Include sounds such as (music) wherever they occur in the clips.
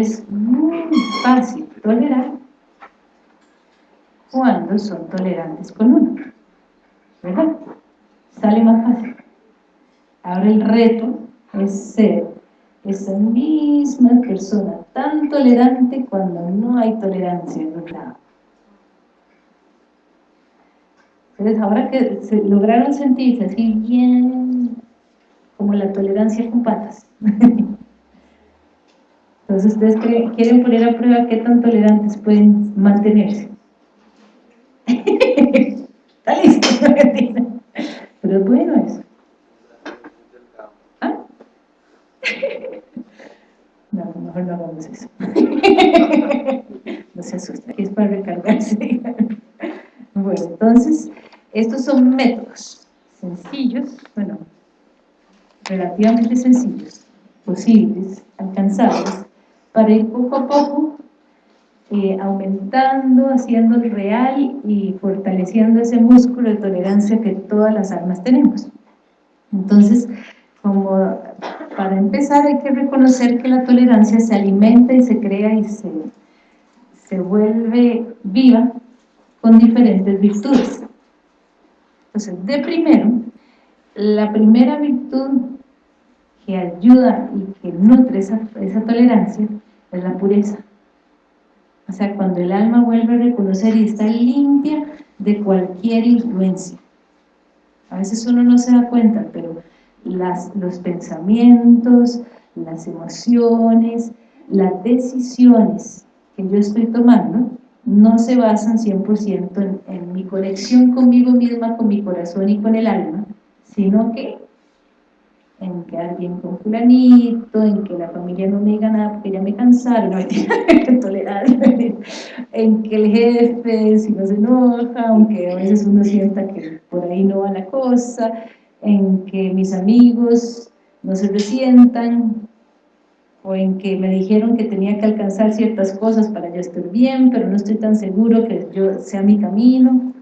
es muy fácil tolerar cuando son tolerantes con uno, ¿verdad? Sale más fácil. Ahora el reto es ser esa misma persona tan tolerante cuando no hay tolerancia en otro lado. Entonces, ahora que se lograron sentirse así bien, como la tolerancia con patas. (laughs) Entonces, ustedes quieren poner a prueba qué tan tolerantes pueden mantenerse. (laughs) Está listo, (laughs) pero es bueno eso. ¿Ah? (laughs) No, mejor no hagamos eso. No se asusten, es para recargarse. Bueno, entonces, estos son métodos sencillos, bueno, relativamente sencillos, posibles, alcanzables, para ir poco a poco eh, aumentando, haciendo real y fortaleciendo ese músculo de tolerancia que todas las almas tenemos. Entonces, como para empezar hay que reconocer que la tolerancia se alimenta y se crea y se, se vuelve viva con diferentes virtudes. Entonces, de primero, la primera virtud que ayuda y que nutre esa, esa tolerancia es la pureza. O sea, cuando el alma vuelve a reconocer y está limpia de cualquier influencia. A veces uno no se da cuenta, pero las, los pensamientos, las emociones, las decisiones que yo estoy tomando no se basan 100% en, mi conexión conmigo misma, con mi corazón y con el alma, sino que en quedar bien con fulanito, en que la familia no me diga nada porque ya me cansaron, (laughs) no tolerar, en que el jefe si no se enoja, aunque a veces uno sienta que por ahí no va la cosa, en que mis amigos no se resientan, o en que me dijeron que tenía que alcanzar ciertas cosas para yo estar bien, pero no estoy tan seguro que yo sea mi camino.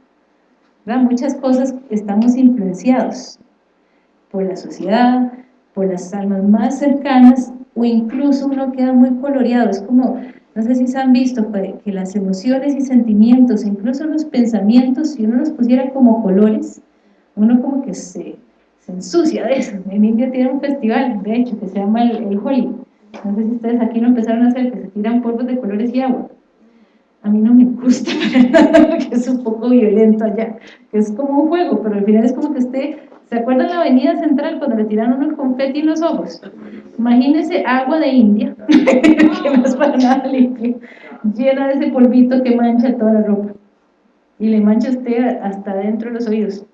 Muchas cosas estamos influenciados por la sociedad, por las almas más cercanas, o incluso uno queda muy coloreado, es como, no sé si se han visto, que las emociones y sentimientos, incluso los pensamientos, si uno los pusiera como colores, uno como que se, se ensucia de eso. En India tiene un festival, de hecho, que se llama el, el Holi, no sé si ustedes aquí lo empezaron a hacer, que se tiran polvos de colores y agua. A mí no me gusta, (laughs) porque es un poco violento allá, que es como un juego, pero al final es como que usted, ¿se acuerdan la avenida central cuando le tiraron el confeti en los ojos? Imagínese agua de India, (laughs) que no es para nada limpio, llena de ese polvito que mancha toda la ropa, y le mancha usted hasta dentro de los oídos.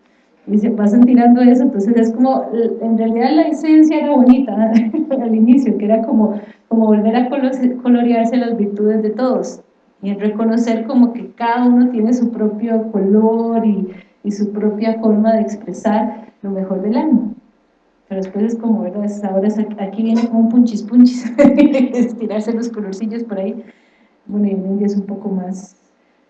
Y se pasan tirando eso, entonces es como, en realidad la esencia era bonita (laughs) al inicio, que era como, como volver a colorearse las virtudes de todos, y reconocer como que cada uno tiene su propio color y, y su propia forma de expresar lo mejor del alma. Pero después es como, ¿verdad? Ahora aquí viene como un punchis punchis, (laughs) estirarse los colorcillos por ahí. Bueno, y en India es un poco más,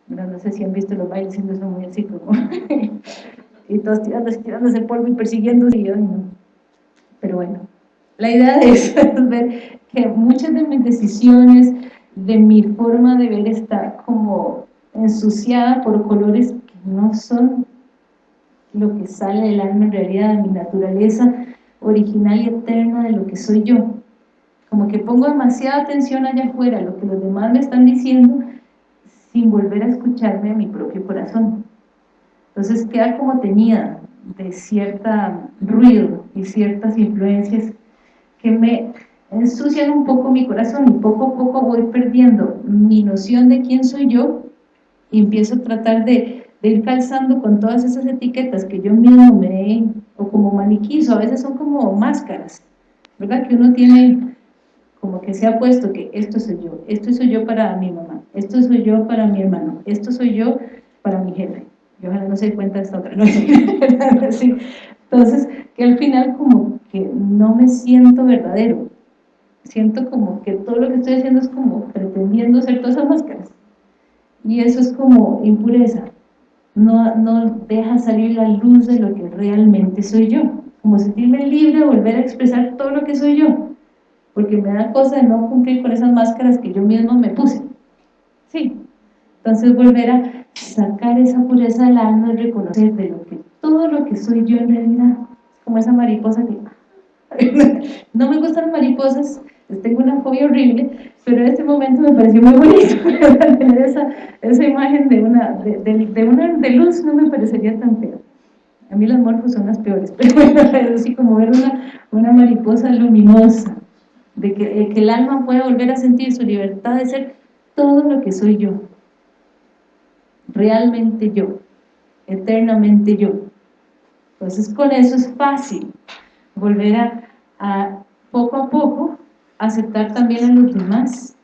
no sé si han visto los bailes, siendo son muy así como (laughs) y todos tirándose, tirándose el polvo y persiguiéndose, y yo, no. pero bueno, la idea (laughs) es ver que muchas de mis decisiones, de mi forma de ver está como ensuciada por colores que no son lo que sale del alma en realidad, de mi naturaleza original y eterna de lo que soy yo. Como que pongo demasiada atención allá afuera, lo que los demás me están diciendo, sin volver a escucharme a mi propio corazón. Entonces queda como tenida de cierta ruido y ciertas influencias que me ensucian un poco mi corazón y poco a poco voy perdiendo mi noción de quién soy yo y empiezo a tratar de, ir calzando con todas esas etiquetas que yo mismo me o como maniquís, o a veces son como máscaras, ¿verdad? Que uno tiene como que se ha puesto que esto soy yo, esto soy yo para mi mamá, esto soy yo para mi hermano, esto soy yo para mi jefe, y ojalá no se dé cuenta de esta otra, ¿no? (laughs) Entonces, que al final como que no me siento verdadero, siento como que todo lo que estoy haciendo es como pretendiendo ser todas esas máscaras, y eso es como impureza, no, no deja salir la luz de lo que realmente soy yo, como sentirme libre de volver a expresar todo lo que soy yo, porque me da cosa de no cumplir con esas máscaras que yo mismo me puse. Sí, entonces volver a sacar esa pureza del alma y reconocer de lo que todo lo que soy yo en realidad, como esa mariposa que (laughs) no me gustan mariposas, tengo una fobia horrible, pero en este momento me pareció muy bonito (laughs) tener esa, esa imagen de una de, de, una de luz, no me parecería tan feo. A mí las morfos son las peores, (laughs) pero bueno, así como ver una, una mariposa luminosa, de que, que el alma pueda volver a sentir su libertad de ser todo lo que soy yo, realmente yo, eternamente yo. Entonces con eso es fácil volver a, poco a poco aceptar también a los demás,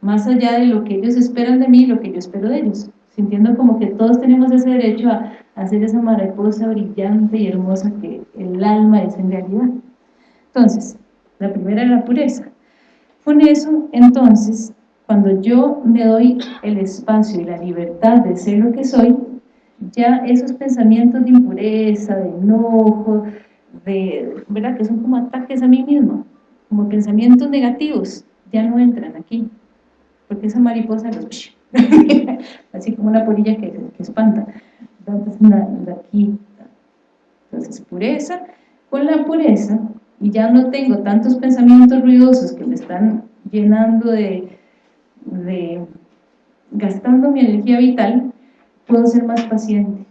más allá de lo que ellos esperan de mí y lo que yo espero de ellos, sintiendo como que todos tenemos ese derecho a, a ser esa mariposa brillante y hermosa que el alma es en realidad. Entonces, la primera es la pureza. Con eso, entonces, cuando yo me doy el espacio y la libertad de ser lo que soy, ya esos pensamientos de impureza, de enojo, de, ¿verdad? que son como ataques a mí mismo, como pensamientos negativos, ya no entran aquí, porque esa mariposa los... (laughs) así como una polilla que, que espanta, entonces aquí, entonces pureza, con la pureza, y ya no tengo tantos pensamientos ruidosos que me están llenando de, de gastando mi energía vital, puedo ser más paciente.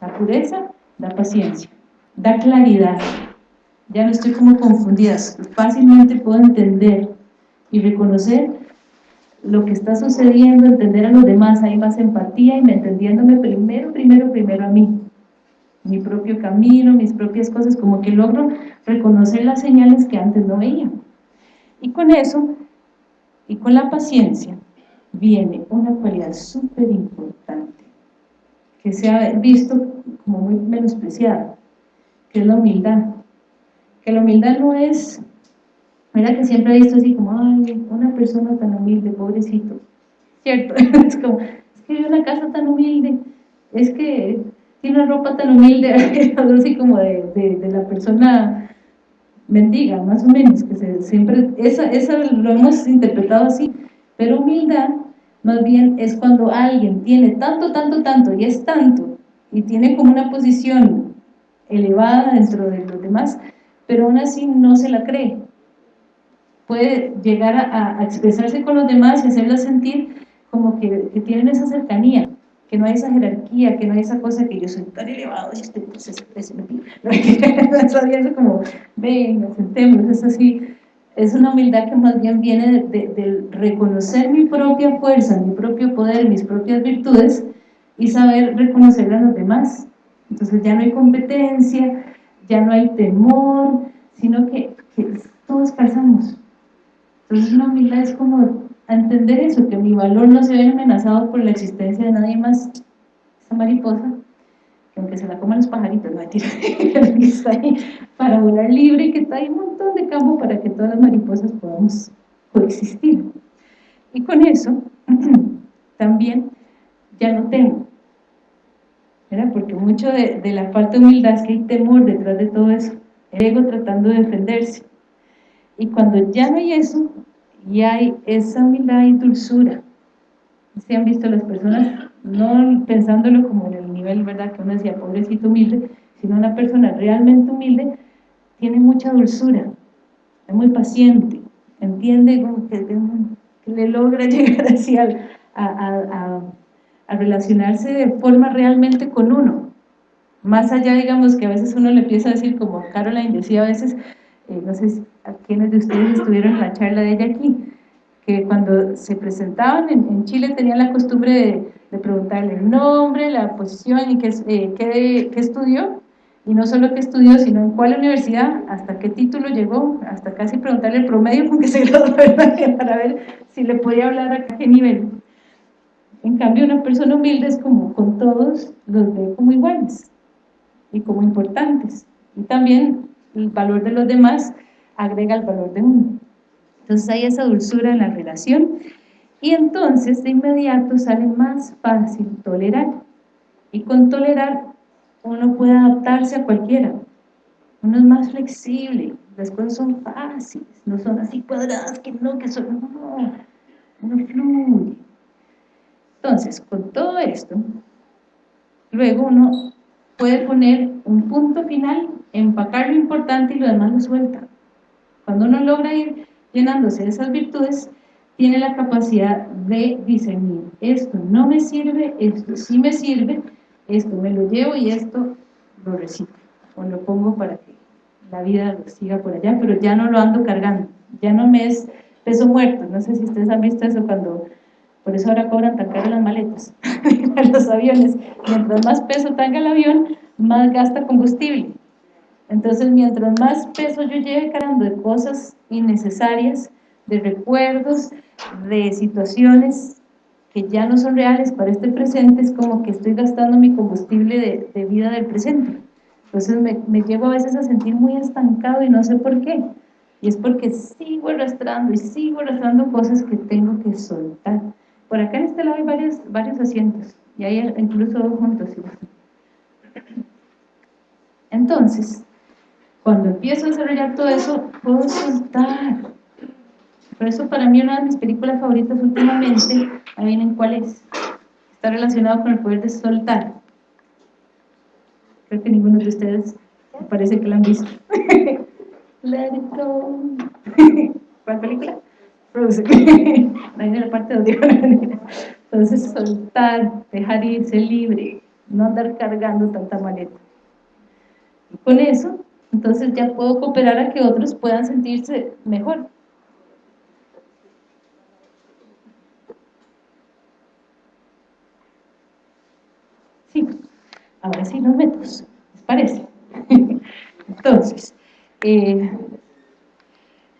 La pureza da paciencia, da claridad. Ya no estoy como confundida, fácilmente puedo entender y reconocer lo que está sucediendo, entender a los demás, hay más empatía y me entendiéndome primero, primero, primero a mí. Mi propio camino, mis propias cosas, como que logro reconocer las señales que antes no veía. Y con eso y con la paciencia viene una cualidad súper importante, que se ha visto como muy menospreciada, que es la humildad. Que la humildad no es, mira que siempre he visto así como, ay, una persona tan humilde, pobrecito. ¿Cierto? (laughs) es como, es que vive una casa tan humilde, es que tiene una ropa tan humilde, (laughs) así como de, de, de la persona mendiga, más o menos, que se, siempre, esa, esa lo hemos interpretado así, pero humildad más bien es cuando alguien tiene tanto, tanto, tanto, y es tanto, y tiene como una posición elevada dentro de los demás, pero aún así no se la cree. Puede llegar a, expresarse con los demás y hacerla sentir como que, que tienen esa cercanía, que no hay esa jerarquía, que no hay esa cosa que yo soy tan elevado y este pues es, es, es como, venga, sentémonos, es así, es una humildad que más bien viene de, reconocer mi propia fuerza, mi propio poder, mis propias virtudes y saber reconocer a los demás. Entonces ya no hay competencia, ya no hay temor, sino que, todos calzamos. Entonces una humildad es como entender eso, que mi valor no se ve amenazado por la existencia de nadie más, esa mariposa, que aunque se la coman los pajaritos, no mentira, (laughs) que para volar libre y que está ahí un montón de campo para que todas las mariposas podamos coexistir. Y con eso, (clears throat) también ya no temo, ¿verdad? porque mucho de, de la falta humildad es que hay temor detrás de todo eso, ego tratando de defenderse. Y cuando ya no hay eso, y hay esa humildad y dulzura. Se han visto las personas, no pensándolo como en el nivel, ¿verdad? Que uno decía, pobrecito humilde, sino una persona realmente humilde tiene mucha dulzura, es muy paciente, entiende que, le logra (laughs) llegar así a, a, a, relacionarse de forma realmente con uno. Más allá, digamos, que a veces uno le empieza a decir, como Caroline decía a veces, eh, no sé a quiénes de ustedes estuvieron en la charla de ella aquí, que cuando se presentaban en, Chile tenían la costumbre de, preguntarle el nombre, la posición y qué, eh, qué, qué, estudió, y no solo qué estudió, sino en cuál universidad, hasta qué título llegó, hasta casi preguntarle el promedio con que (laughs) se graduó (laughs) para ver si le podía hablar a qué nivel. En cambio, una persona humilde es como con todos los ve como iguales y como importantes. Y también el valor de los demás agrega el valor de uno. Entonces hay esa dulzura en la relación y entonces de inmediato sale más fácil tolerar. Y con tolerar uno puede adaptarse a cualquiera. uno es más flexible, las cosas son fáciles, no son así cuadradas, que no, que son, no, uno fluye. Entonces, con todo esto, luego uno puede poner un punto final, empacar lo importante y lo demás lo suelta. Cuando uno logra ir llenándose de esas virtudes, tiene la capacidad de discernir, esto no me sirve, esto sí me sirve, esto me lo llevo y esto lo reciclo, o lo pongo para que la vida lo siga por allá, pero ya no lo ando cargando, ya no me es peso muerto, no sé si ustedes han visto eso cuando, por eso ahora cobran tan caro las maletas (laughs) los aviones, mientras más peso tenga el avión, más gasta combustible, entonces mientras más peso yo lleve cargando de cosas innecesarias, de recuerdos, de situaciones que ya no son reales para este presente, es como que estoy gastando mi combustible de, vida del presente. Entonces me, me, llevo a veces a sentir muy estancado y no sé por qué. Y es porque sigo arrastrando y sigo arrastrando cosas que tengo que soltar. Por acá en este lado hay varios, varios asientos y hay incluso dos juntos. Entonces, cuando empiezo a desarrollar todo eso, puedo soltar. Por eso para mí una de mis películas favoritas últimamente, adivinen cuál es, está relacionado con el poder de soltar. Creo que ninguno de ustedes parece que la han visto. (laughs) Let it go. (laughs) ¿Cuál película? (laughs) En la parte de Entonces soltar, dejar ir, ser libre, no andar cargando tanta maleta. Y con eso, entonces ya puedo cooperar a que otros puedan sentirse mejor. Ahora sí los métodos, ¿les parece? (laughs) Entonces, eh,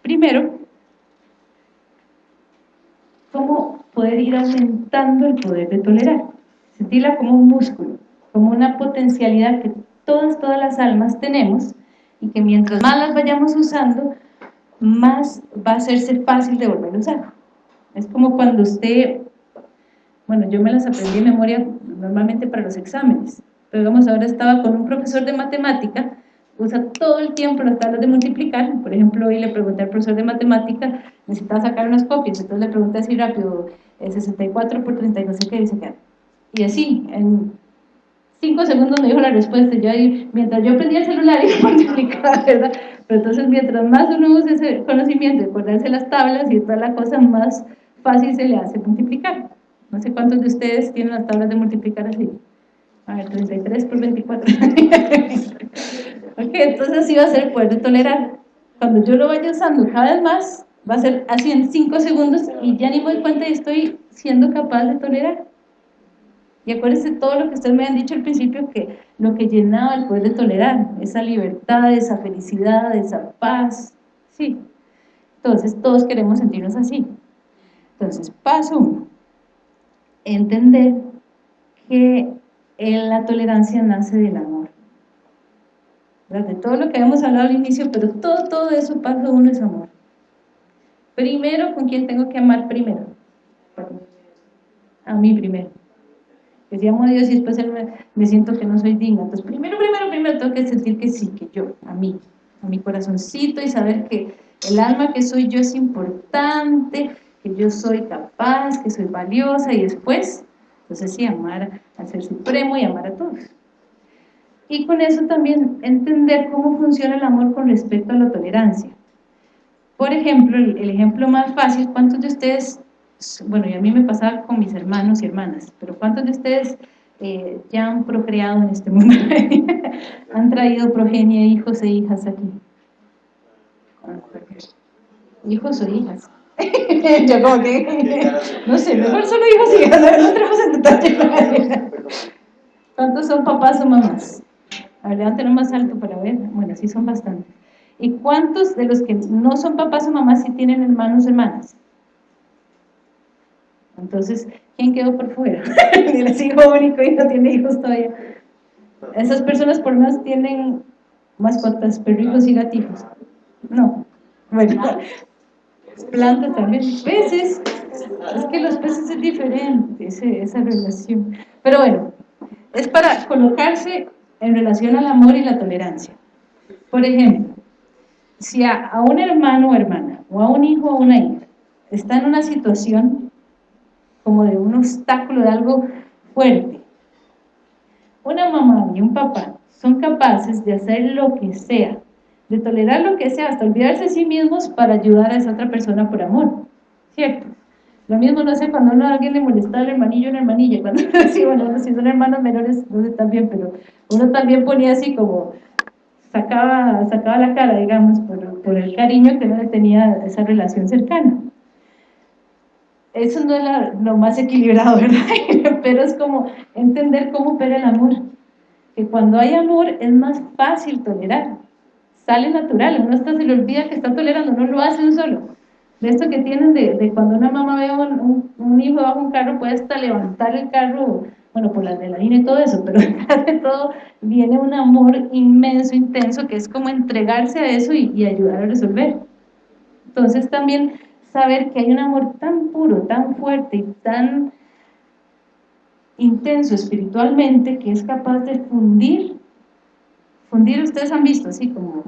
primero, ¿cómo poder ir aumentando el poder de tolerar? Sentirla como un músculo, como una potencialidad que todas, todas las almas tenemos y que mientras más las vayamos usando, más va a hacerse fácil de volver a usar. Es como cuando usted, bueno, yo me las aprendí de memoria normalmente para los exámenes, pero digamos, ahora estaba con un profesor de matemática, usa todo el tiempo las tablas de multiplicar, por ejemplo, hoy le pregunté al profesor de matemática, necesitaba sacar unas copias, entonces le pregunté así rápido, 64 por 30 no sé qué, dice y así, en 5 segundos me dijo la respuesta, yo ahí, mientras yo prendía el celular y (laughs) multiplicaba, ¿verdad? Pero entonces mientras más uno usa ese conocimiento acordarse las tablas y toda la cosa, más fácil se le hace multiplicar. No sé cuántos de ustedes tienen las tablas de multiplicar así. A ver, 33 por 24. (laughs) ok, entonces así va a ser el poder de tolerar. Cuando yo lo vaya usando cada vez más, va a ser así en 5 segundos y ya ni me doy cuenta y estoy siendo capaz de tolerar. Y acuérdense todo lo que ustedes me han dicho al principio, que lo que llenaba el poder de tolerar, esa libertad, esa felicidad, esa paz, sí. Entonces todos queremos sentirnos así. Entonces, paso uno, entender que la tolerancia nace del amor. De todo lo que habíamos hablado al inicio, pero todo, todo eso, paso uno es amor. Primero, ¿con quién tengo que amar primero? A mí primero. Que si amo a Dios y después me, siento que no soy digna. Entonces, primero, primero, primero tengo que sentir que sí, que yo, a mí, a mi corazoncito y saber que el alma que soy yo es importante, que yo soy capaz, que soy valiosa y después entonces sí, amar al Ser Supremo y amar a todos. Y con eso también entender cómo funciona el amor con respecto a la tolerancia. Por ejemplo, el, ejemplo más fácil, ¿cuántos de ustedes, bueno, y a mí me pasaba con mis hermanos y hermanas, pero ¿cuántos de ustedes eh, ya han procreado en este mundo? (laughs) ¿Han traído progenie, hijos e hijas aquí? Hijos o hijas. (laughs) yo como que, no sé, mejor solo hijos y hijas, no (laughs) entremos en detalle. ¿Cuántos son papás o mamás? A ver, levanten más alto para ver. Bueno, sí son bastantes. ¿Y cuántos de los que no son papás o mamás sí tienen hermanos o hermanas? Entonces, ¿quién quedó por fuera? (laughs) Ni les hijo único y no tiene hijos todavía. Esas personas por más tienen mascotas, perrijos y gatijos. No. Bueno, plantas también, peces, es que los peces es diferente, esa relación. Pero bueno, es para colocarse en relación al amor y la tolerancia. Por ejemplo, si a, un hermano o hermana, o a un hijo o una hija, está en una situación como de un obstáculo, de algo fuerte, una mamá y un papá son capaces de hacer lo que sea, de tolerar lo que sea, hasta olvidarse de sí mismos para ayudar a esa otra persona por amor, ¿cierto? Lo mismo, no sé, cuando uno a alguien le molestaba al hermanillo o la hermanilla, (laughs) cuando sí, bueno, si son hermanos menores, no sé también, pero uno también ponía así como, sacaba, sacaba la cara, digamos, por, el cariño que uno le tenía esa relación cercana. Eso no es lo más equilibrado, (laughs) ¿verdad? pero es como entender cómo opera el amor. Que cuando hay amor es más fácil tolerar. Sale natural, uno hasta se le olvida que está tolerando, no lo hace un solo de esto que tienen de, cuando una mamá ve un, un, hijo bajo un carro, puede hasta levantar el carro, bueno, por la adrenalina y todo eso, (laughs) pero de todo viene un amor inmenso, intenso, que es como entregarse a eso y, y ayudar a resolver. Entonces también saber que hay un amor tan puro, tan fuerte y tan intenso espiritualmente que es capaz de fundir, fundir ustedes han visto así como,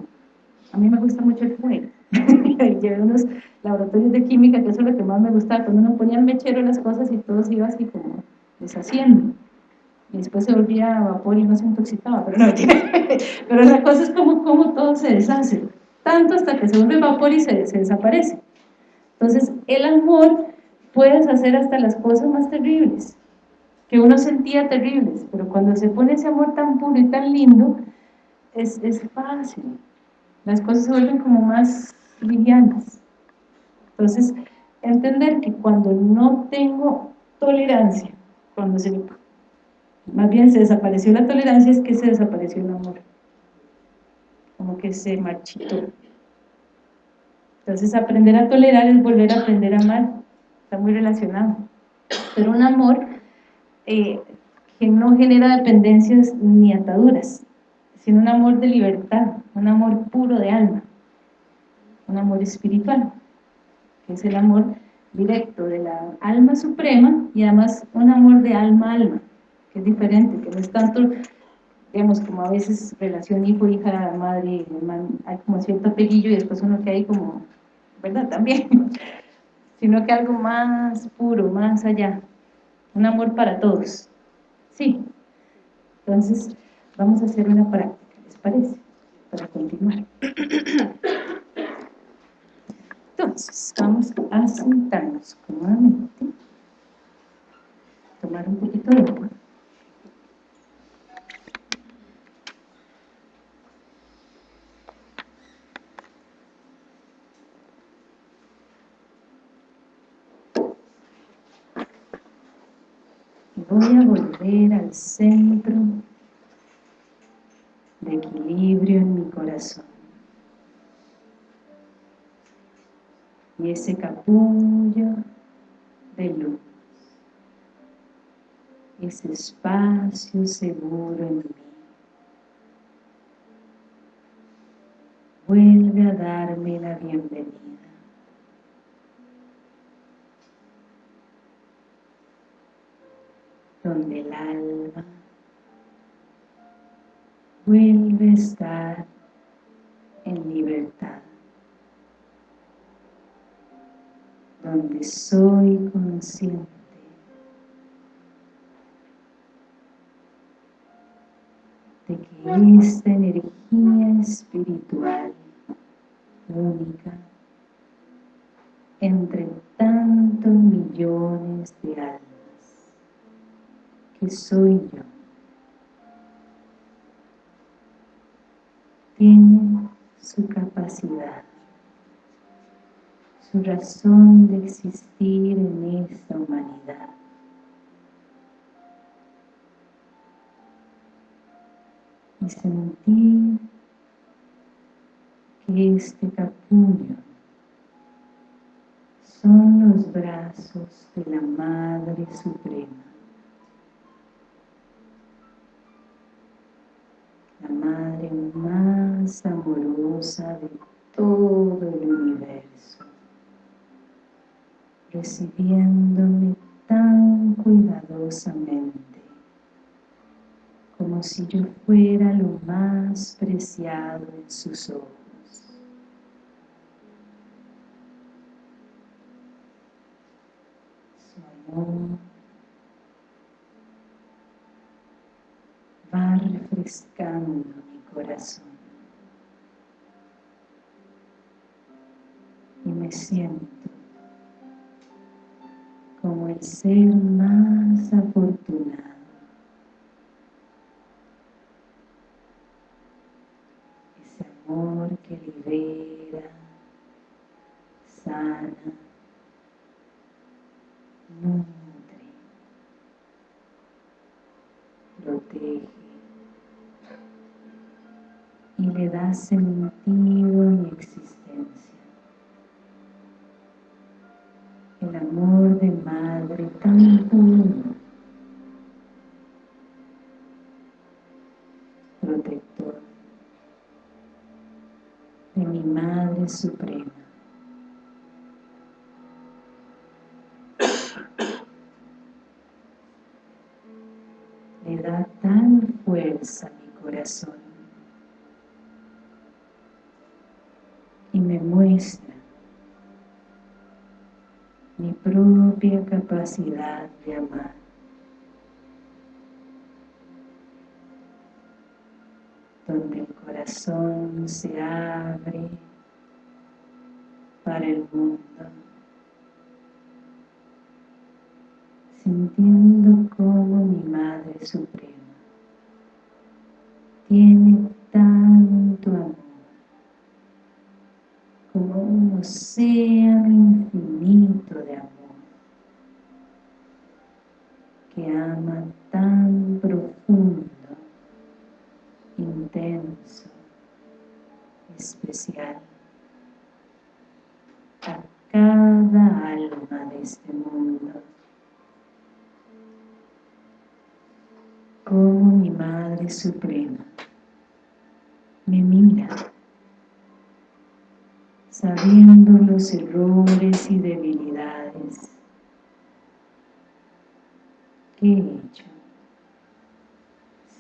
a mí me gusta mucho el fuego, (laughs) llevé unos laboratorios de química, que eso es lo que más me gustaba, cuando uno ponía el mechero las cosas y todo se iba así como deshaciendo. Y después se volvía a vapor y no se intoxicaba, pero, no, (laughs) pero la cosa es como, como todo se deshace, tanto hasta que se vuelve vapor y se, se desaparece. Entonces, el amor puedes hacer hasta las cosas más terribles, que uno sentía terribles, pero cuando se pone ese amor tan puro y tan lindo, es, es fácil. Las cosas se vuelven como más livianas. Entonces, entender que cuando no tengo tolerancia, cuando se más bien se desapareció la tolerancia, es que se desapareció el amor. Como que se marchitó. Entonces, aprender a tolerar es volver a aprender a amar. Está muy relacionado. Pero un amor eh, que no genera dependencias ni ataduras, sino un amor de libertad, un amor puro de alma un amor espiritual, que es el amor directo de la alma suprema y además un amor de alma a alma, que es diferente, que no es tanto, digamos, como a veces relación hijo-hija, madre, hermano, hay como cierto apellido y después uno que hay como, ¿verdad? También, (laughs) sino que algo más puro, más allá, un amor para todos, sí. Entonces, vamos a hacer una práctica, ¿les parece? Para continuar. Entonces, vamos a sentarnos cómodamente, tomar un poquito de agua. voy a volver al centro de equilibrio en mi corazón. y ese capullo de luz, ese espacio seguro en mí. Vuelve a darme la bienvenida. Donde el alma vuelve a estar en libertad. donde soy consciente de que esta energía espiritual única entre tantos millones de almas que soy yo tiene su capacidad su razón de existir en esta humanidad. Y sentir que este capullo son los brazos de la Madre Suprema. La Madre más amorosa de todo el universo recibiéndome tan cuidadosamente como si yo fuera lo más preciado en sus ojos. Su amor va refrescando mi corazón. Y me siento como el ser más afortunado. Ese amor que libera sana nutre protege y le da sentido a mi existencia. El amor de madre tan puro, protector de mi Madre Suprema. Le da tal fuerza a mi corazón y me muestra mi propia capacidad de amar. Donde el corazón se abre para el mundo, sintiendo como mi Madre Suprema océano infinito de amor que ama tan profundo, intenso, especial a cada alma de este mundo. Como mi Madre Suprema me mira errores y debilidades. Que he hecho,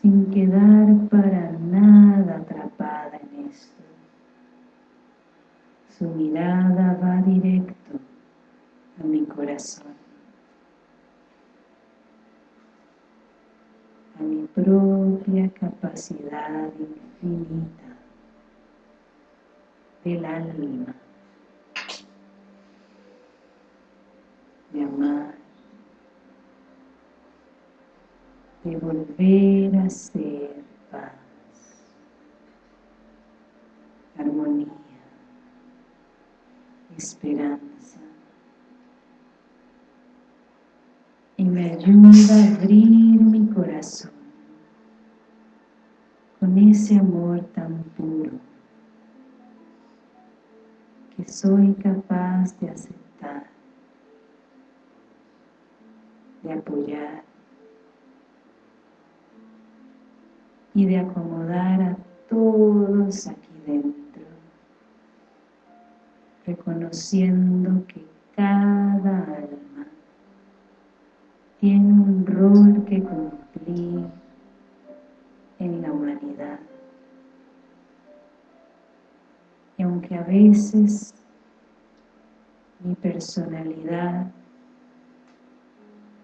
sin quedar para nada atrapada en esto. Su mirada va directo a mi corazón, a mi propia capacidad infinita del alma de amar de volver a ser paz armonía esperanza. Y me ayuda a abrir mi corazón con ese amor tan puro soy capaz de aceptar, apoyar y de acomodar a todos aquí dentro, reconociendo que cada alma tiene un rol que cumplir en la humanidad. Y aunque a veces mi personalidad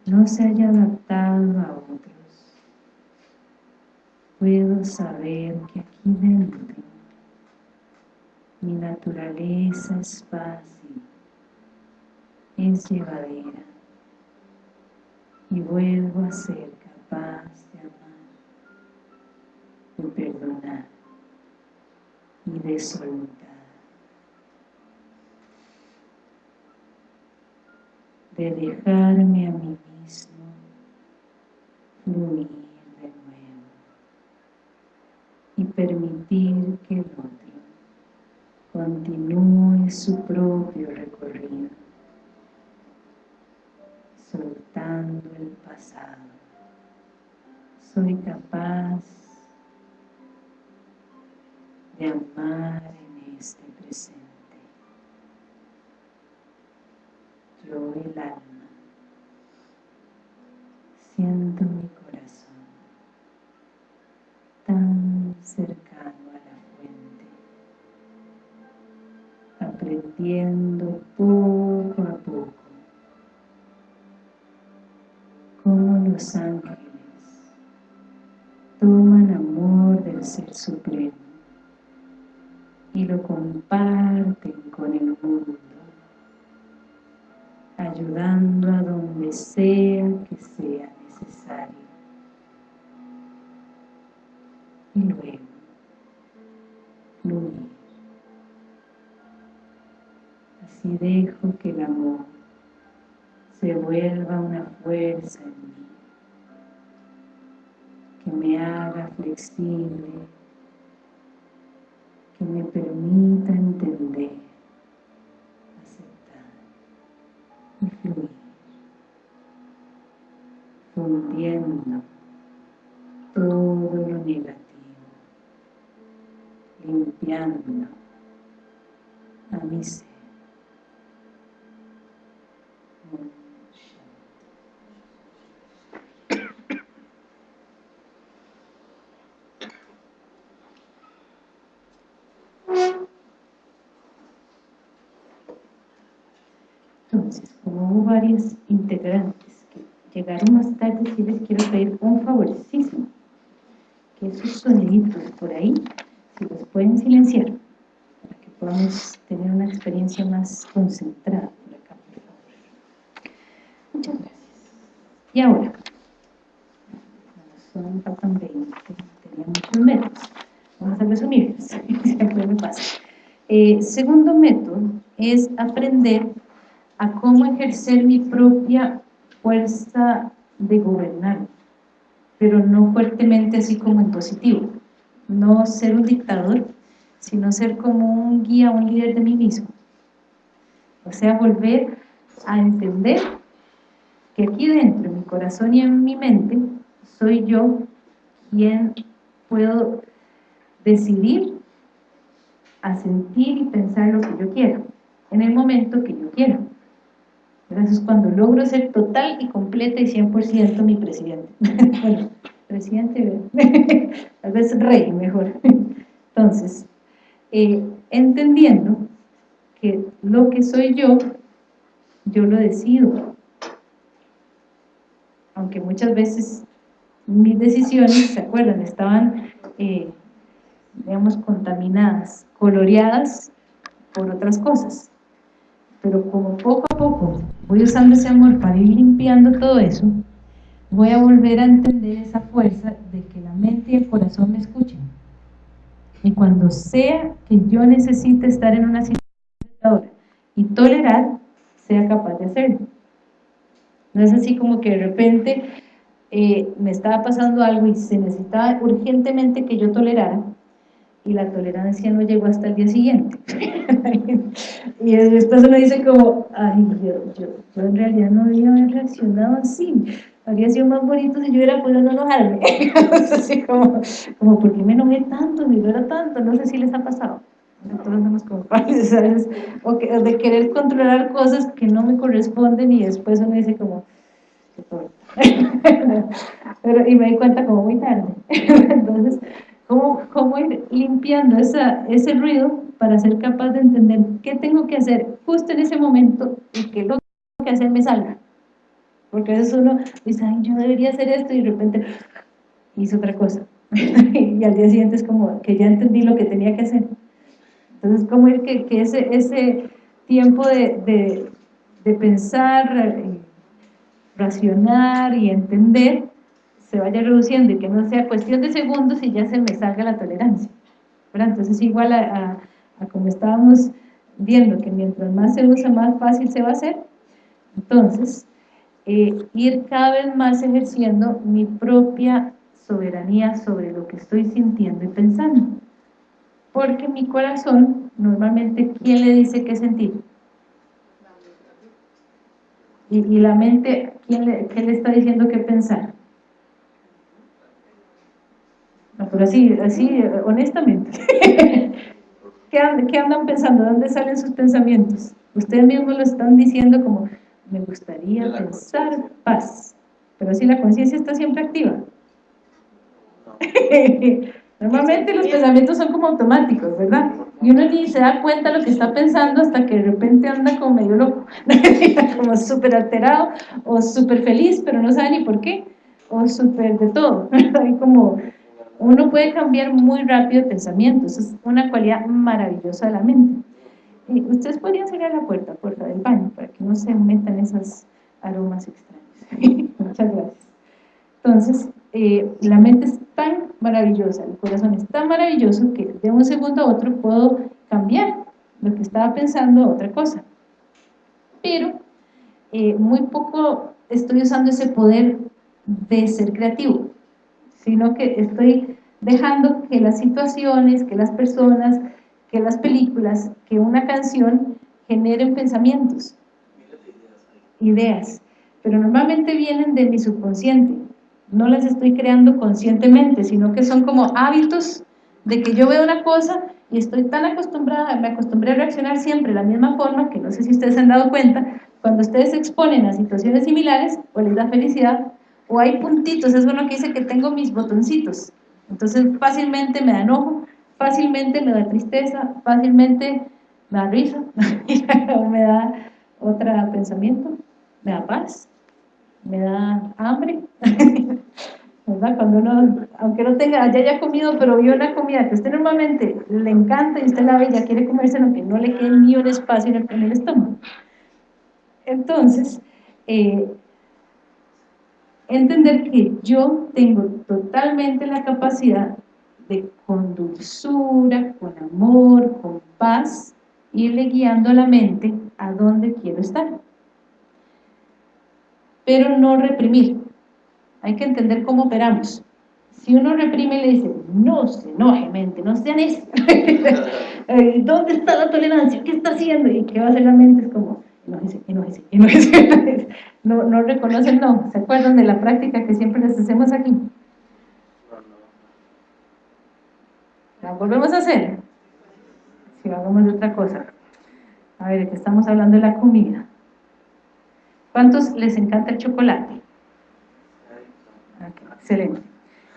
no se haya adaptado a otros, puedo saber que aquí dentro mi naturaleza es fácil, es llevadera y vuelvo a ser capaz de amar, de perdonar y de soltar. de dejarme a mí fluir de nuevo y permitir que el otro continúe su propio recorrido soltando el pasado. Soy capaz de amar en este presente Supremo y lo comparten con el mundo, ayudando a donde sea que sea necesario. Y luego, fluir. Así dejo que el amor se vuelva una fuerza en mí, que me haga flexible, que me permita entender, aceptar y fluir, fundiendo todo lo negativo, limpiando a mi ser. Varios integrantes que llegaron más tarde, si les quiero pedir un favorecísimo, que esos soniditos por ahí, si los pueden silenciar, para que podamos tener una experiencia más concentrada por acá, por favor. Muchas gracias. Y ahora, son, faltan 20, tenía muchos métodos, vamos a resumirlos, (laughs) siempre me pasa. Eh, segundo método es aprender a cómo ejercer mi propia fuerza de gobernar, pero no fuertemente así como en positivo, no ser un dictador, sino ser como un guía, un líder de mí mismo. O sea, volver a entender que aquí dentro, en mi corazón y en mi mente, soy yo quien puedo decidir a sentir y pensar lo que yo quiero, en el momento que yo quiero. Entonces, cuando logro ser total y completa y 100% mi presidente. (laughs) bueno, presidente, (laughs) tal vez rey mejor. Entonces, eh, entendiendo que lo que soy yo, yo lo decido. Aunque muchas veces mis decisiones, ¿se acuerdan? Estaban, eh, digamos, contaminadas, coloreadas por otras cosas pero como poco a poco voy usando ese amor para ir limpiando todo eso, voy a volver a entender esa fuerza de que la mente y el corazón me escuchen. Y cuando sea que yo necesite estar en una situación y tolerar, sea capaz de hacerlo. No es así como que de repente eh, me estaba pasando algo y se necesitaba urgentemente que yo tolerara, y la tolerancia no llegó hasta el día siguiente. (laughs) y después uno dice como, ay, yo, yo, en realidad no había haber reaccionado así. Habría sido más bonito si yo hubiera podido no enojarme. (laughs) así como, como, ¿por qué me enojé tanto? No era tanto. No sé si les ha pasado. Todos somos padres, ¿sabes? O de querer controlar cosas que no me corresponden y después uno dice como, (laughs) Pero, y me di cuenta como muy tarde. Entonces, ¿Cómo, cómo ir limpiando esa, ese ruido para ser capaz de entender qué tengo que hacer justo en ese momento y que lo que hacer me salga? Porque a veces uno dice, ay, yo debería hacer esto y de repente hizo otra cosa. (laughs) y al día siguiente es como que ya entendí lo que tenía que hacer. Entonces, ¿cómo ir que, que ese, ese tiempo de, de, de pensar, eh, racionar y entender se vaya reduciendo y que no sea cuestión de segundos y ya se me salga la tolerancia. Entonces igual a, como estábamos viendo que mientras más se usa más fácil se va a hacer, entonces eh, ir cada vez más ejerciendo mi propia soberanía sobre lo que estoy sintiendo y pensando. Porque mi corazón, normalmente, ¿quién le dice qué sentir? Y, y la mente, ¿quién le, ¿qué le está diciendo qué pensar? Pero así, así honestamente. (laughs) ¿Qué, andan, pensando? ¿Dónde salen sus pensamientos? Ustedes mismos lo están diciendo como, me gustaría pensar paz. Pero así la conciencia está siempre activa. (laughs) Normalmente los pensamientos son como automáticos, ¿verdad? Y uno ni se da cuenta de lo que está pensando hasta que de repente anda como medio loco, (laughs) como súper alterado o súper feliz, pero no sabe ni por qué. o súper de todo, hay como, uno puede cambiar muy rápido de pensamiento, eso es una cualidad maravillosa de la mente. Y ustedes podrían cerrar la puerta, puerta del baño, para que no se metan esos aromas extraños. (laughs) Muchas gracias. Entonces, eh, la mente es tan maravillosa, el corazón es tan maravilloso que de un segundo a otro puedo cambiar lo que estaba pensando a otra cosa. Pero eh, muy poco estoy usando ese poder de ser creativo, sino que estoy dejando que las situaciones, que las personas, que las películas, que una canción generen pensamientos, ideas, pero normalmente vienen de mi subconsciente, no las estoy creando conscientemente, sino que son como hábitos de que yo veo una cosa y estoy tan acostumbrada, me acostumbré a reaccionar siempre de la misma forma, que no sé si ustedes se han dado cuenta, cuando ustedes se exponen a situaciones similares, o les da felicidad, o hay puntitos, es bueno que dice que tengo mis botoncitos, entonces fácilmente me da enojo, fácilmente me da tristeza, fácilmente me da risa, (laughs) o me da otro pensamiento, me da paz, me da hambre, (laughs) ¿verdad? Cuando uno, aunque no tenga, ya haya comido, pero vio una comida que usted normalmente le encanta y usted la ve y ya quiere comerse, aunque no le quede ni un espacio en el, estómago. Entonces, eh, entender que yo tengo totalmente la capacidad de con dulzura, con amor, con paz, irle guiando a la mente a donde quiero estar pero no reprimir. Hay que entender cómo operamos. Si uno reprime y le dice, no se enoje mente, no sean eso. (laughs) Eh, ¿Dónde está la tolerancia? ¿Qué está haciendo? ¿Y qué va a hacer la mente? Es como, enójese, enójese, enójese. No, no reconocen, no. ¿Se acuerdan de la práctica que siempre les hacemos aquí? ¿La volvemos a hacer? Si hagamos de otra cosa. A ver, que estamos hablando de la comida. ¿Cuántos les encanta el chocolate? excelente.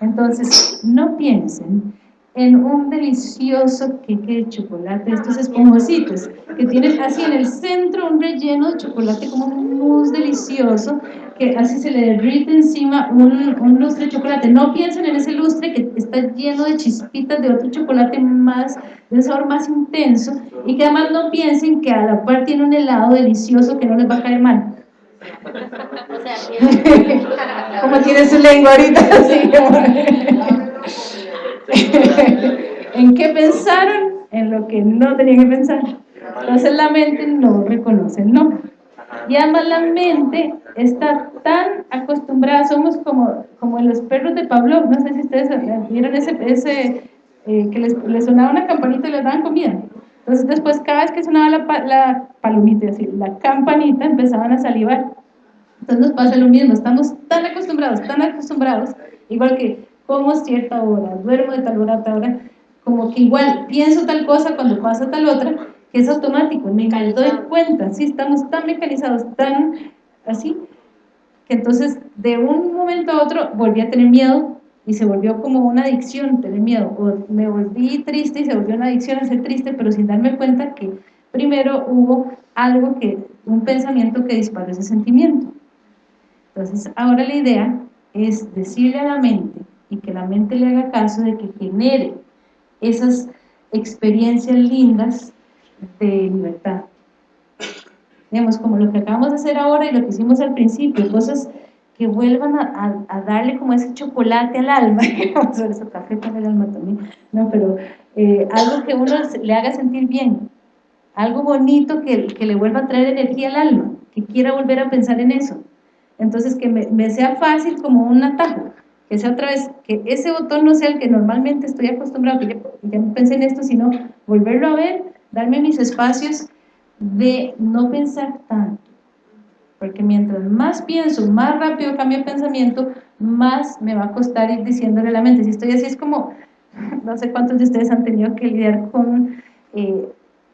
Entonces, no piensen en un delicioso queque de chocolate, estos esponjositos, que tienen así en el centro un relleno de chocolate como un mousse delicioso, que así se le derrite encima un, un, lustre de chocolate. No piensen en ese lustre que está lleno de chispitas de otro chocolate más, de un sabor más intenso, y que además no piensen que a la par tiene un helado delicioso que no les va a caer mal. (laughs) (laughs) Como tiene su lengua ahorita? (laughs) (laughs) ¿En qué pensaron? En lo que no tenían que pensar. Entonces la mente no reconoce el no. Y además la mente está tan acostumbrada, somos como, como los perros de Pablo, no sé si ustedes vieron ese, ese eh, que les, les, sonaba una campanita y les daban comida. Entonces después cada vez que sonaba la, la palomita, así, la campanita, empezaban a salivar. Entonces nos pasa lo mismo, estamos tan acostumbrados, tan acostumbrados, igual que como cierta hora, duermo de tal hora a tal hora, como que igual pienso tal cosa cuando pasa tal otra, que es automático, me doy cuenta, sí, estamos tan mecanizados, tan así, que entonces de un momento a otro volví a tener miedo y se volvió como una adicción tener miedo, o me volví triste y se volvió una adicción a ser triste, pero sin darme cuenta que primero hubo algo que, un pensamiento que disparó ese sentimiento. Entonces, ahora la idea es decirle a la mente y que la mente le haga caso de que genere esas experiencias lindas de libertad. Digamos, como lo que acabamos de hacer ahora y lo que hicimos al principio, cosas que vuelvan a, darle como ese chocolate al alma, (laughs) vamos a ver café con el alma también, no, pero eh, algo que uno le haga sentir bien, algo bonito que, que le vuelva a traer energía al alma, que quiera volver a pensar en eso. Entonces, que me, sea fácil como un atajo, que sea otra vez, que ese botón no sea el que normalmente estoy acostumbrado, que ya, no pensé en esto, sino volverlo a ver, darme mis espacios de no pensar tanto. Porque mientras más pienso, más rápido cambio el pensamiento, más me va a costar ir diciéndole a la mente. Si estoy así es como, (laughs) no sé cuántos de ustedes han tenido que lidiar con eh,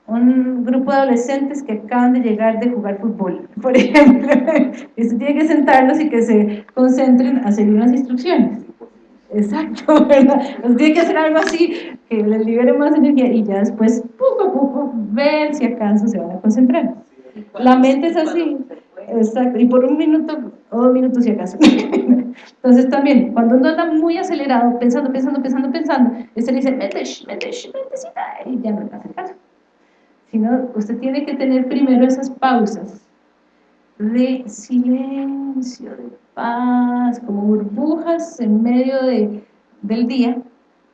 un grupo de adolescentes que acaban de llegar de jugar fútbol, (laughs) por ejemplo, usted tiene que sentarlos y que se concentren a seguir unas instrucciones. Exacto, (laughs) ¿verdad? Entonces tiene que hacer algo así, que les libere más energía y ya después, poco a poco, ver si acaso se van a concentrar. La mente es así, exacto, y por un minuto o dos minutos si acaso. (laughs) Entonces también, cuando uno anda muy acelerado, pensando, pensando, pensando, pensando, este le dice, mete, mete, y ya no le hace caso. Sino, usted tiene que tener primero esas pausas de silencio, de paz, como burbujas en medio de, del día,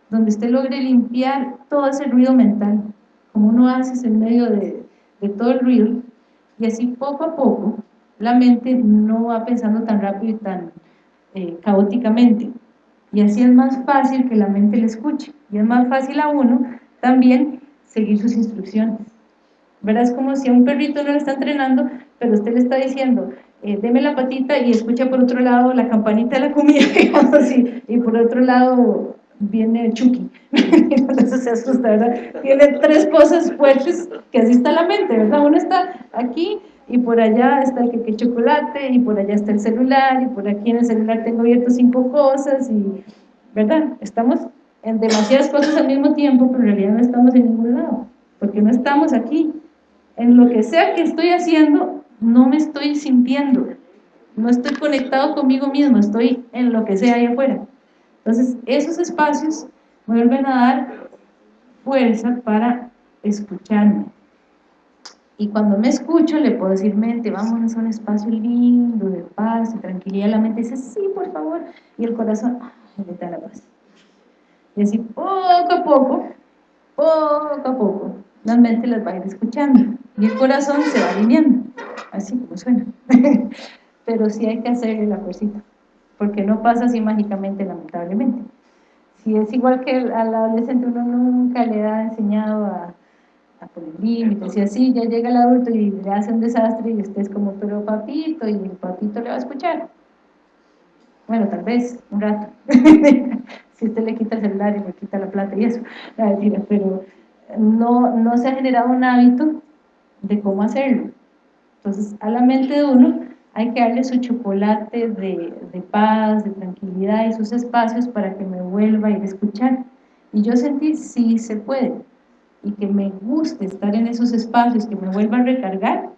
donde usted logre limpiar todo ese ruido mental, como uno hace en medio de, de todo el ruido, y así poco a poco la mente no va pensando tan rápido y tan eh, caóticamente. Y así es más fácil que la mente le escuche. Y es más fácil a uno también seguir sus instrucciones. ¿Verdad? Es como si a un perrito no le está entrenando, pero usted le está diciendo, eh, deme la patita y escucha por otro lado la campanita de la comida, (laughs) digamos y por otro lado viene Chucky. (laughs) Entonces se asusta, ¿verdad? Tiene tres cosas fuertes que así está la mente, ¿verdad? Uno está aquí y por allá está el que chocolate y por allá está el celular y por aquí en el celular tengo abierto cinco cosas y, ¿verdad? Estamos en demasiadas cosas al mismo tiempo, pero en realidad no estamos en ningún lado, porque no estamos aquí. En lo que sea que estoy haciendo, no me estoy sintiendo, no estoy conectado conmigo mismo, estoy en lo que sea ahí afuera. Entonces, esos espacios vuelven a dar fuerza para escucharme. Y cuando me escucho, le puedo decir, mente, vámonos a un espacio lindo, de paz, y tranquilidad. La mente dice, sí, por favor. Y el corazón, ay, le da la paz. Y así, poco a poco, poco a poco, la mente las va a ir escuchando. Y el corazón se va alineando, así como suena. (laughs) Pero sí hay que hacerle la cosita porque no pasa así mágicamente, lamentablemente. Si es igual que al adolescente, uno nunca le ha enseñado a, a poner límites, y así ya llega el adulto y le hace un desastre y usted es como, pero papito, y el papito le va a escuchar. Bueno, tal vez, un rato. (laughs) si usted le quita el celular y le quita la plata y eso, (laughs) pero no, no se ha generado un hábito de cómo hacerlo. Entonces, a la mente de uno hay que darle su chocolate de, de, paz, de tranquilidad y sus espacios para que me vuelva a ir a escuchar. Y yo sentí, sí se puede, y que me guste estar en esos espacios, que me vuelva a recargar,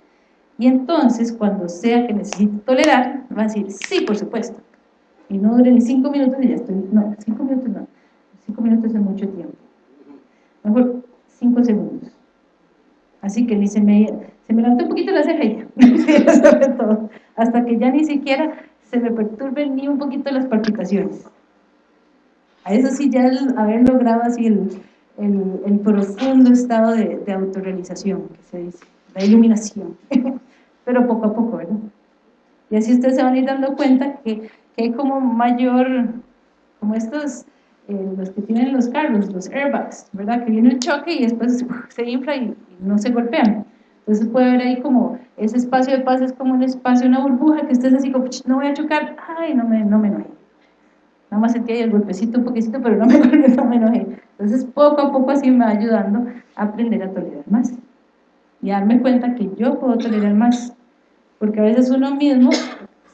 y entonces cuando sea que necesite tolerar, va a decir, sí, por supuesto. Y no dure ni cinco minutos y ya estoy, no, cinco minutos no, cinco minutos es mucho tiempo. Mejor cinco segundos. Así que ni se me, se me levantó un poquito la ceja ya, (laughs) todo hasta que ya ni siquiera se me perturben ni un poquito las palpitaciones. A eso sí, ya el haber logrado así el, el, profundo estado de, de, autorrealización, que se dice, la iluminación, (laughs) pero poco a poco, ¿verdad? Y así ustedes se van a ir dando cuenta que, que hay como mayor, como estos, eh, los que tienen los carros, los airbags, ¿verdad? Que viene el choque y después (laughs) se infla y no se golpean. Entonces puede ver ahí como ese espacio de paz es como un espacio, una burbuja que estés así como, no voy a chocar, ay, no me, no me enojé. Nada más sentí ahí el golpecito un poquito, pero no (laughs) me, no me enojé. Entonces poco a poco así me va ayudando a aprender a tolerar más. Y a darme cuenta que yo puedo tolerar más. Porque a veces uno mismo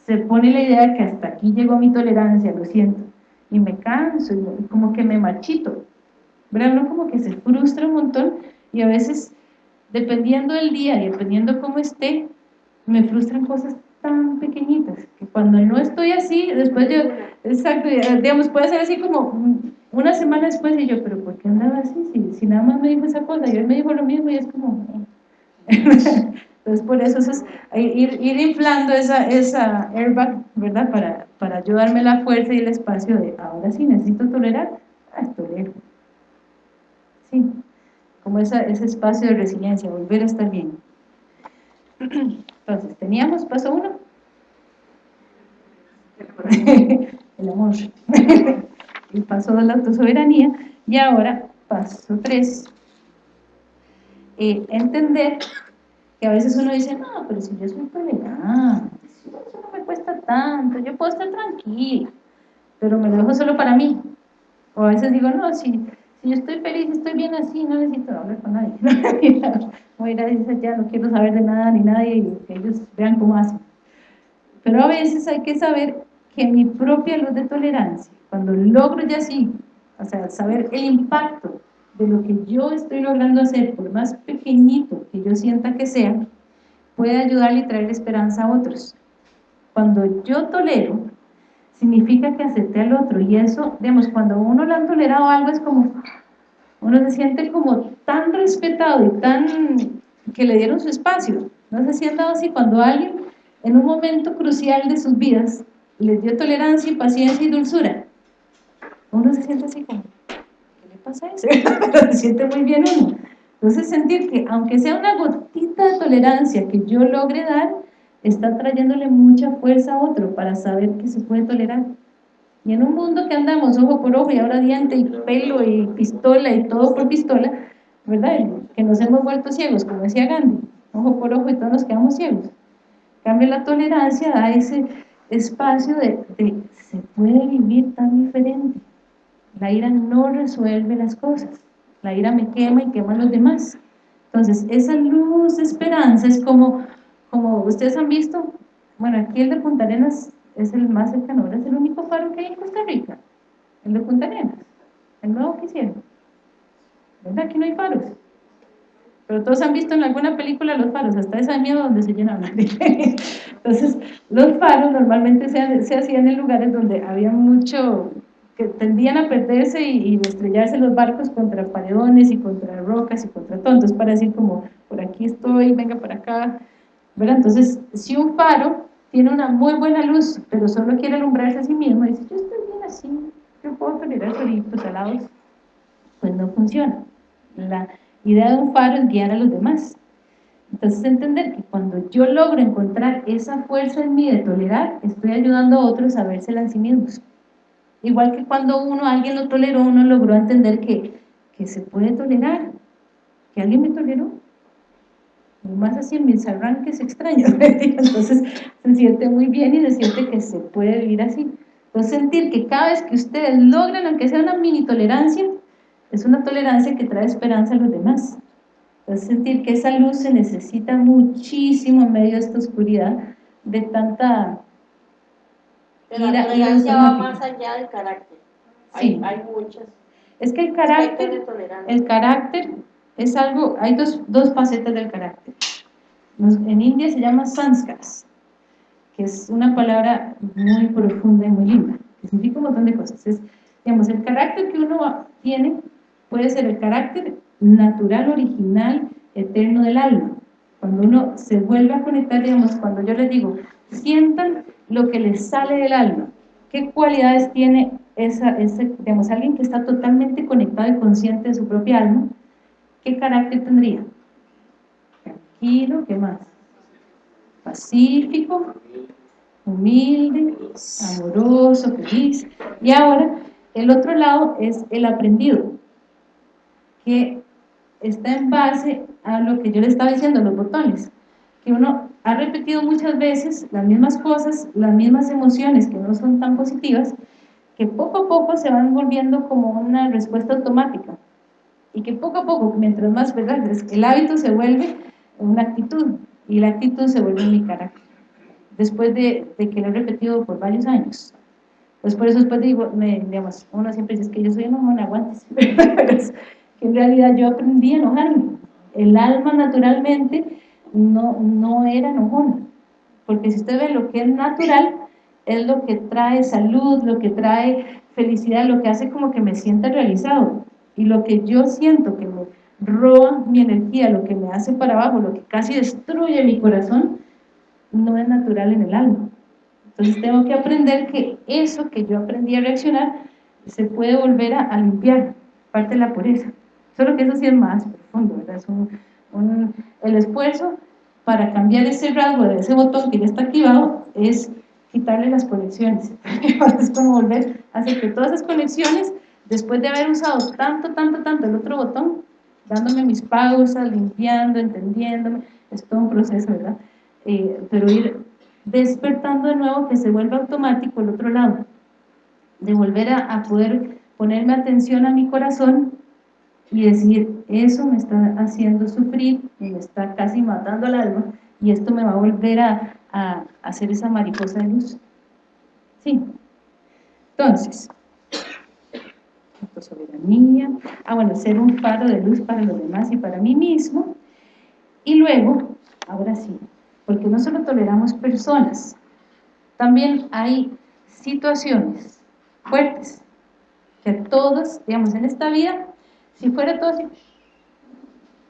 se pone la idea de que hasta aquí llegó mi tolerancia, lo siento. Y me canso, y como que me marchito. ¿Verdad? Uno como que se frustra un montón y a veces dependiendo del día y dependiendo cómo esté, me frustran cosas tan pequeñitas, que cuando no estoy así, después yo, exacto, digamos, puede ser así como una semana después y yo, pero ¿por qué andaba así? Si, si nada más me dijo esa cosa, y él me dijo lo mismo y es como... (laughs) Entonces por eso, es ir, ir, inflando esa, esa airbag, ¿verdad? Para, para ayudarme la fuerza y el espacio de, ahora sí, necesito tolerar, ah, tolero. Sí como ese espacio de resiliencia, volver a estar bien. (clears throat) Entonces, teníamos paso uno. (laughs) El amor. (laughs) El paso de la autosoberanía. Y ahora, paso tres. Eh, entender que a veces uno dice, no, pero si yo soy tolerante, si eso no me cuesta tanto, yo puedo estar tranquila, pero me lo dejo solo para mí. O a veces digo, no, si si yo estoy feliz, estoy bien así, no necesito hablar con nadie. (laughs) Voy a ir a decir, ya no quiero saber de nada ni nadie y que ellos vean cómo hacen. Pero a veces hay que saber que mi propia luz de tolerancia, cuando logro ya así, o sea, saber el impacto de lo que yo estoy logrando hacer, por más pequeñito que yo sienta que sea, puede ayudarle y traer esperanza a otros. Cuando yo tolero, significa que acepté al otro y eso, digamos, cuando uno le han tolerado algo es como, uno se siente como tan respetado y tan, que le dieron su espacio, ¿no se siente así cuando alguien en un momento crucial de sus vidas les dio tolerancia y paciencia y dulzura? Uno se siente así como, ¿qué le pasa a eso? (laughs) se siente muy bien uno. Entonces sentir que aunque sea una gotita de tolerancia que yo logre dar, está trayéndole mucha fuerza a otro para saber que se puede tolerar. Y en un mundo que andamos ojo por ojo y ahora diente y pelo y pistola y todo por pistola, ¿verdad? Que nos hemos vuelto ciegos, como decía Gandhi, ojo por ojo y todos nos quedamos ciegos. cambio, la tolerancia da ese espacio de, de se puede vivir tan diferente. La ira no resuelve las cosas. La ira me quema y quema a los demás. Entonces, esa luz de esperanza es como como ustedes han visto, bueno, aquí el de Punta Arenas es el más cercano, es el único faro que hay en Costa Rica, el de Punta Arenas, el nuevo que hicieron. ¿Verdad? Aquí no hay faros. Pero todos han visto en alguna película los faros, hasta esa de miedo donde se llenan. (laughs) Entonces, los faros normalmente se, se hacían en lugares donde había mucho, que tendían a perderse y, y, estrellarse los barcos contra paredones y contra rocas y contra todo. Entonces, para decir como, por aquí estoy, venga para acá, entonces, si un faro tiene una muy buena luz, pero solo quiere alumbrarse a sí mismo, dice, yo estoy bien así, yo puedo tolerar solitos alados, pues no funciona. La idea de un faro es guiar a los demás. Entonces, entender que cuando yo logro encontrar esa fuerza en mí de tolerar, estoy ayudando a otros a vérsela en sí mismos. Igual que cuando uno, alguien lo toleró, uno logró entender que, que se puede tolerar, que alguien me toleró, más así en mis arranques extraños, (laughs) entonces se siente muy bien y se siente que se puede vivir así. Entonces sentir que cada vez que ustedes logran, aunque sea una mini tolerancia, es una tolerancia que trae esperanza a los demás. Entonces sentir que esa luz se necesita muchísimo en medio de esta oscuridad, de tanta Pero la tolerancia va más allá del carácter. Sí. Hay, hay muchas. Es que el carácter, el carácter es algo, hay dos, dos facetas del carácter. En India se llama sanskars, que es una palabra muy profunda y muy linda, que significa un montón de cosas. Es, digamos, el carácter que uno tiene puede ser el carácter natural, original, eterno del alma. Cuando uno se vuelve a conectar, digamos, cuando yo les digo, sientan lo que les sale del alma, qué cualidades tiene esa, ese, digamos, alguien que está totalmente conectado y consciente de su propia alma, ¿qué carácter tendría? Tranquilo, ¿qué más? Pacífico, humilde, amoroso, feliz. Y ahora, el otro lado es el aprendido, que está en base a lo que yo le estaba diciendo, los botones, que uno ha repetido muchas veces las mismas cosas, las mismas emociones que no son tan positivas, que poco a poco se van volviendo como una respuesta automática y que poco a poco, mientras más, ¿verdad? El hábito se vuelve una actitud y la actitud se vuelve mi carácter. Después de, que lo he repetido por varios años. Pues por eso después digo, me, digamos, uno siempre dice que yo soy enojona, aguantes. (laughs) Es que en realidad yo aprendí a enojarme. El alma naturalmente no, no era enojona. Porque si usted ve lo que es natural, es lo que trae salud, lo que trae felicidad, lo que hace como que me sienta realizado y lo que yo siento que me roba mi energía, lo que me hace para abajo, lo que casi destruye mi corazón, no es natural en el alma. Entonces tengo que aprender que eso que yo aprendí a reaccionar se puede volver a, limpiar, parte de la pureza. Solo que eso sí es más profundo, ¿verdad? Es un, el esfuerzo para cambiar ese rasgo de ese botón que ya está activado es quitarle las conexiones. (laughs) es como volver a hacer que todas esas conexiones después de haber usado tanto, tanto, tanto el otro botón, dándome mis pausas, limpiando, entendiéndome, es todo un proceso, ¿verdad? Eh, pero ir despertando de nuevo que se vuelva automático el otro lado, de volver a, a poder ponerme atención a mi corazón y decir, eso me está haciendo sufrir me está casi matando el alma y esto me va a volver a hacer esa mariposa de luz. Sí. Entonces, soberanía, ah bueno, ser un faro de luz para los demás y para mí mismo, y luego, ahora sí, porque no solo toleramos personas, también hay situaciones fuertes, que todos, digamos, en esta vida, si fuera todo así,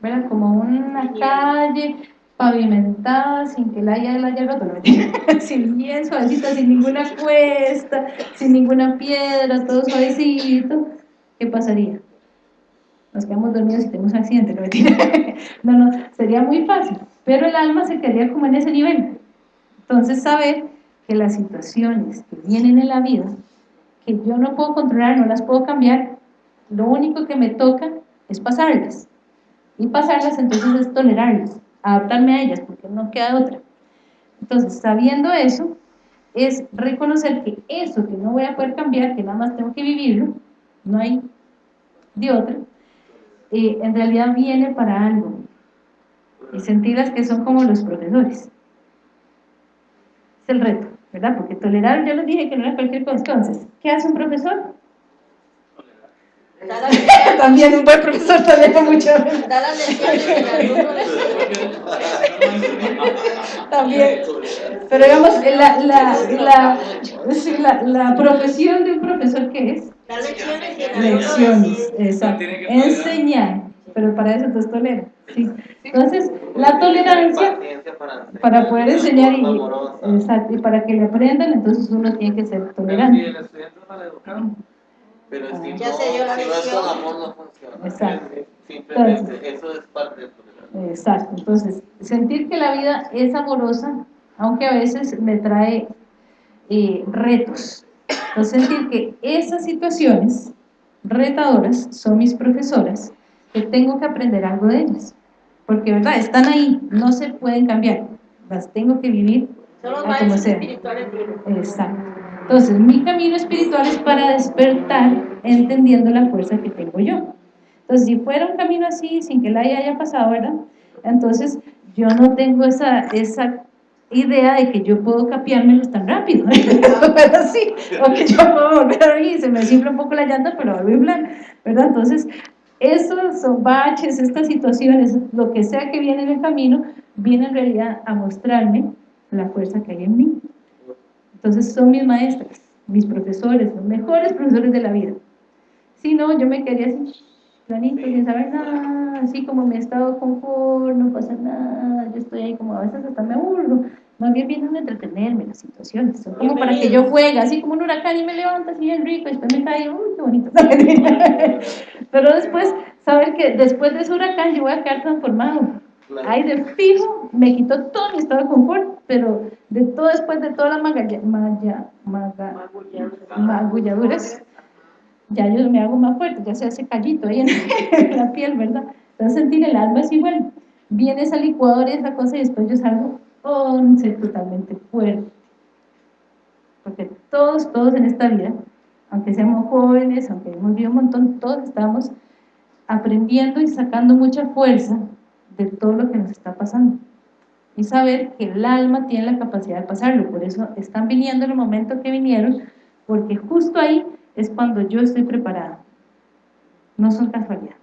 ¿verdad? Como una calle pavimentada, sin que la haya, la haya roto, (laughs) sin bien suavecita, sin ninguna cuesta, sin ninguna piedra, todo suavecito, ¿qué pasaría? Nos quedamos dormidos y tenemos un accidente, (laughs) no, no, sería muy fácil, pero el alma se quedaría como en ese nivel. Entonces, saber que las situaciones que vienen en la vida, que yo no puedo controlar, no las puedo cambiar, lo único que me toca es pasarlas. Y pasarlas entonces es tolerarlas, adaptarme a ellas, porque no queda otra. Entonces, sabiendo eso, es reconocer que eso que no voy a poder cambiar, que nada más tengo que vivirlo, no hay de otra, eh, en realidad viene para algo. Y sentirlas que son como los profesores. Es el reto, ¿verdad? Porque tolerar, yo les dije que no era cualquier cosa. Entonces, ¿qué hace un profesor? (laughs) También un buen profesor tolera mucho. También. Pero digamos, la, la, la, la, profesión de un profesor, ¿qué es? Lecciones. Lecciones, exacto. Enseñar. Pero para eso entonces tolera. ¿sí? Entonces, la tolerancia para poder enseñar y, exacto, y para que le aprendan, entonces uno tiene que ser tolerante. Pero si, ya no, si no es con amor, no funciona. Exacto. Simplemente, entonces, eso es parte del Exacto. Entonces, sentir que la vida es amorosa, aunque a veces me trae eh, retos. Entonces, sentir que esas situaciones retadoras son mis profesoras, que tengo que aprender algo de ellas. Porque, ¿verdad? Están ahí, no se pueden cambiar. Las tengo que vivir son los como sea. espirituales. Exacto. Entonces, mi camino espiritual es para despertar entendiendo la fuerza que tengo yo. Entonces, si fuera un camino así, sin que la haya pasado, ¿verdad? Entonces, yo no tengo esa, esa idea de que yo puedo capiármelos tan rápido, (laughs) pero sí, o que yo puedo volver a y se me simple un poco la llanta, pero vuelvo a plan, ¿verdad? Entonces, esos baches, estas situaciones, lo que sea que viene en el camino, viene en realidad a mostrarme la fuerza que hay en mí. Entonces son mis maestras, mis profesores, los mejores profesores de la vida. Si no, yo me quedaría así, planito, sin saber nada, así como mi estado confort, no pasa nada, yo estoy ahí como a veces hasta me aburro. Más bien vienen a entretenerme las situaciones, son como para que yo juegue, así como un huracán y me levanta así bien rico, y después me cae, uy, qué bonito. (laughs) Pero después, saber que después de ese huracán yo voy a quedar transformado Ahí de fijo me quitó todo mi estado de confort, pero de todo después de todas las magalla, magulladuras, ya yo me hago más fuerte, ya se hace callito ahí (laughs) en, la piel, ¿verdad? Entonces sentir el alma es igual. Viene esa licuadora y esa cosa y después yo salgo ser totalmente fuerte. Porque todos, todos en esta vida, aunque seamos jóvenes, aunque hemos vivido un montón, todos estamos aprendiendo y sacando mucha fuerza de todo lo que nos está pasando y saber que el alma tiene la capacidad de pasarlo, por eso están viniendo en el momento que vinieron, porque justo ahí es cuando yo estoy preparada, no son casualidades.